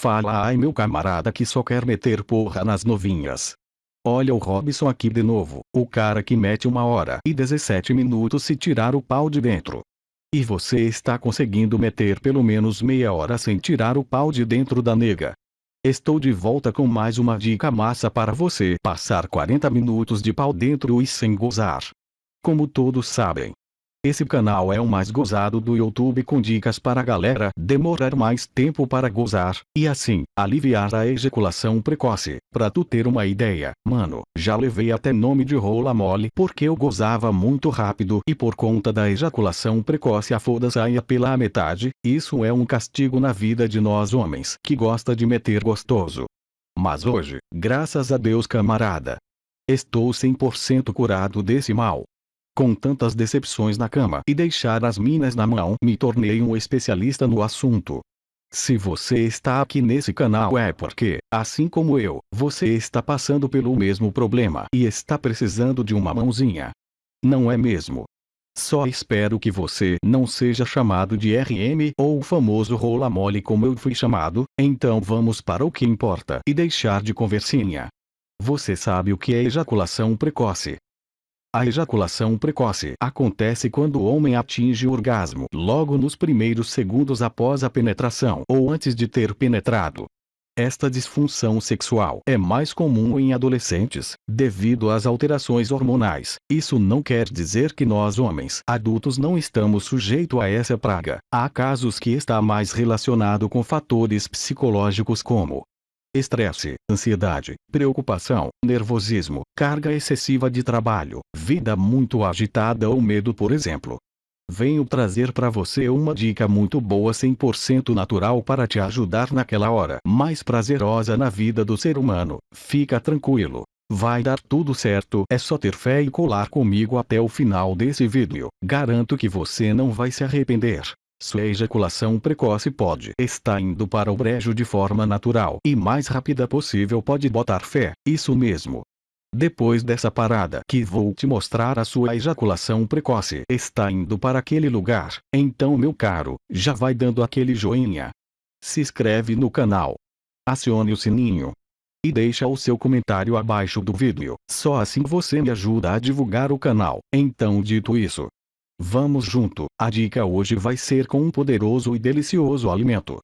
Fala ai meu camarada que só quer meter porra nas novinhas. Olha o Robson aqui de novo, o cara que mete uma hora e 17 minutos se tirar o pau de dentro. E você está conseguindo meter pelo menos meia hora sem tirar o pau de dentro da nega. Estou de volta com mais uma dica massa para você passar 40 minutos de pau dentro e sem gozar. Como todos sabem, esse canal é o mais gozado do YouTube com dicas para a galera demorar mais tempo para gozar, e assim, aliviar a ejaculação precoce. Pra tu ter uma ideia, mano, já levei até nome de rola mole porque eu gozava muito rápido e por conta da ejaculação precoce a foda saia pela metade, isso é um castigo na vida de nós homens que gosta de meter gostoso. Mas hoje, graças a Deus camarada, estou 100% curado desse mal. Com tantas decepções na cama e deixar as minas na mão, me tornei um especialista no assunto. Se você está aqui nesse canal é porque, assim como eu, você está passando pelo mesmo problema e está precisando de uma mãozinha. Não é mesmo? Só espero que você não seja chamado de RM ou o famoso rola mole como eu fui chamado, então vamos para o que importa e deixar de conversinha. Você sabe o que é ejaculação precoce? A ejaculação precoce acontece quando o homem atinge o orgasmo logo nos primeiros segundos após a penetração ou antes de ter penetrado. Esta disfunção sexual é mais comum em adolescentes, devido às alterações hormonais. Isso não quer dizer que nós homens adultos não estamos sujeitos a essa praga. Há casos que está mais relacionado com fatores psicológicos como estresse, ansiedade, preocupação, nervosismo, carga excessiva de trabalho, vida muito agitada ou medo por exemplo. Venho trazer para você uma dica muito boa 100% natural para te ajudar naquela hora mais prazerosa na vida do ser humano. Fica tranquilo. Vai dar tudo certo, é só ter fé e colar comigo até o final desse vídeo. Garanto que você não vai se arrepender. Sua ejaculação precoce pode estar indo para o brejo de forma natural e mais rápida possível pode botar fé, isso mesmo. Depois dessa parada que vou te mostrar a sua ejaculação precoce está indo para aquele lugar, então meu caro, já vai dando aquele joinha. Se inscreve no canal. Acione o sininho. E deixa o seu comentário abaixo do vídeo, só assim você me ajuda a divulgar o canal. Então dito isso, Vamos junto, a dica hoje vai ser com um poderoso e delicioso alimento.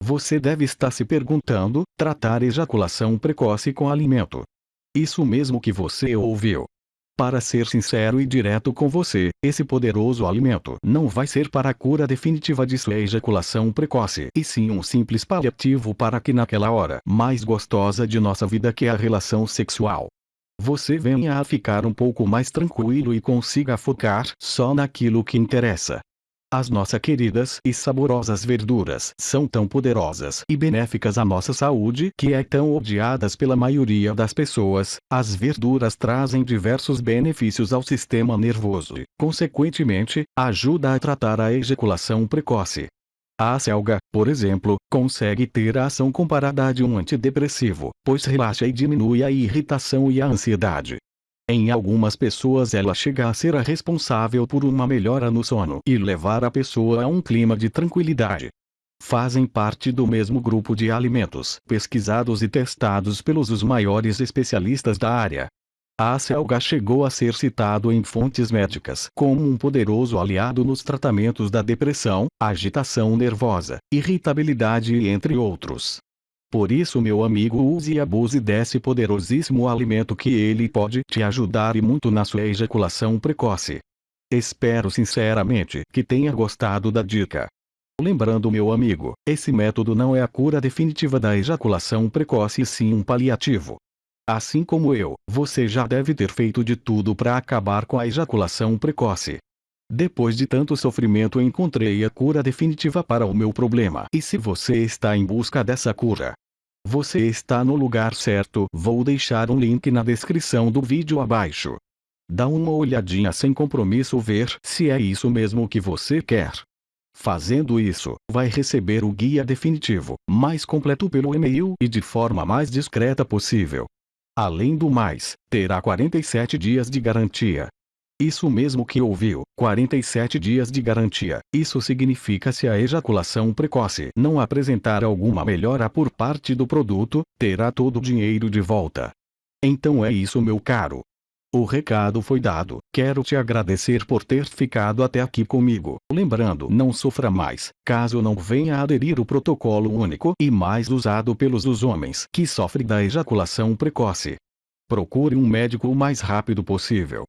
Você deve estar se perguntando, tratar ejaculação precoce com alimento. Isso mesmo que você ouviu. Para ser sincero e direto com você, esse poderoso alimento não vai ser para a cura definitiva de sua ejaculação precoce, e sim um simples paliativo para que naquela hora mais gostosa de nossa vida que é a relação sexual, você venha a ficar um pouco mais tranquilo e consiga focar só naquilo que interessa. As nossas queridas e saborosas verduras são tão poderosas e benéficas à nossa saúde que é tão odiadas pela maioria das pessoas. As verduras trazem diversos benefícios ao sistema nervoso e, consequentemente, ajuda a tratar a ejaculação precoce, a selga, por exemplo, consegue ter a ação comparada a de um antidepressivo, pois relaxa e diminui a irritação e a ansiedade. Em algumas pessoas ela chega a ser a responsável por uma melhora no sono e levar a pessoa a um clima de tranquilidade. Fazem parte do mesmo grupo de alimentos pesquisados e testados pelos os maiores especialistas da área, a selga chegou a ser citado em fontes médicas como um poderoso aliado nos tratamentos da depressão, agitação nervosa, irritabilidade e entre outros. Por isso meu amigo use e abuse desse poderosíssimo alimento que ele pode te ajudar e muito na sua ejaculação precoce. Espero sinceramente que tenha gostado da dica. Lembrando meu amigo, esse método não é a cura definitiva da ejaculação precoce e sim um paliativo. Assim como eu, você já deve ter feito de tudo para acabar com a ejaculação precoce. Depois de tanto sofrimento encontrei a cura definitiva para o meu problema. E se você está em busca dessa cura, você está no lugar certo. Vou deixar um link na descrição do vídeo abaixo. Dá uma olhadinha sem compromisso ver se é isso mesmo que você quer. Fazendo isso, vai receber o guia definitivo, mais completo pelo e-mail e de forma mais discreta possível. Além do mais, terá 47 dias de garantia. Isso mesmo que ouviu, 47 dias de garantia. Isso significa se a ejaculação precoce não apresentar alguma melhora por parte do produto, terá todo o dinheiro de volta. Então é isso meu caro. O recado foi dado. Quero te agradecer por ter ficado até aqui comigo. Lembrando, não sofra mais, caso não venha a aderir o protocolo único e mais usado pelos os homens que sofrem da ejaculação precoce. Procure um médico o mais rápido possível.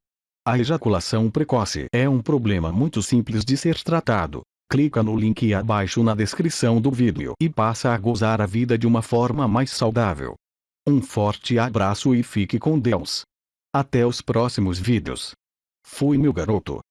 A ejaculação precoce é um problema muito simples de ser tratado. Clica no link abaixo na descrição do vídeo e passa a gozar a vida de uma forma mais saudável. Um forte abraço e fique com Deus. Até os próximos vídeos. Fui meu garoto.